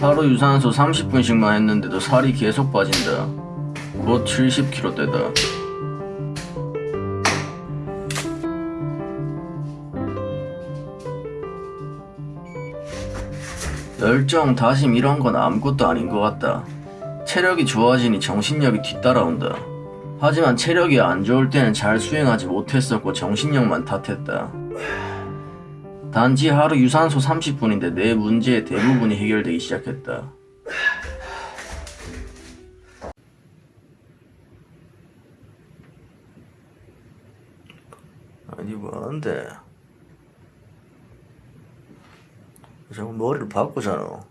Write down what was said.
하루 유산소 30분씩만 했는데도 살이 계속 빠진다. 곧 70kg대다. 열정, 다짐 이런 건 아무것도 아닌 것 같다. 체력이 좋아지니 정신력이 뒤따라온다. 하지만 체력이 안 좋을 때는 잘 수행하지 못했었고 정신력만 탓했다. 단지 하루 유산소 30분인데 내 문제의 대부분이 해결되기 시작했다. 아니 뭐하는데? 자꾸 머리를 바꾸잖아.